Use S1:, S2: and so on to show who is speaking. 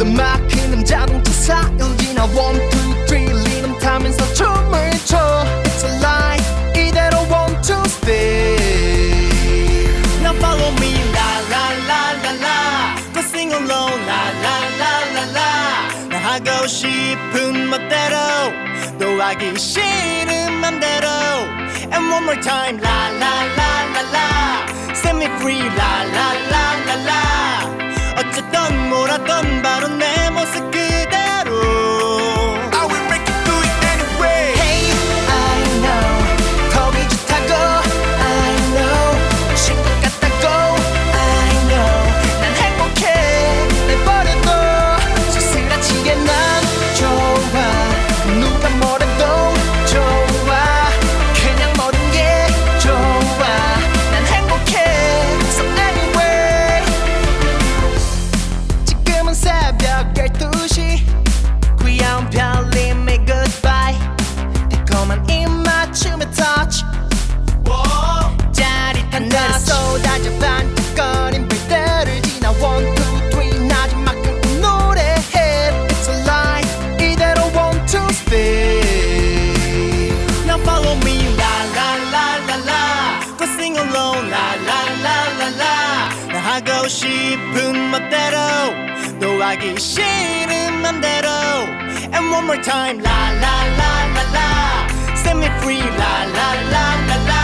S1: 리듬 막히는 자동차 사연 지나 원, 투, 쓰리 리듬 타면서 춤을 춰 It's a life 이대로 want to stay
S2: Now follow me la la la la la Go sing along la la la la la 나 하고 싶은 멋대로 또 하기 싫은 맘대로 And one more time la la la la la Set me free la la la la la 어쨌든 뭐라던 바 하고 싶은 멋대로 노하기 싫은 맘대로. And one more time La la la la la Set me free La la la la la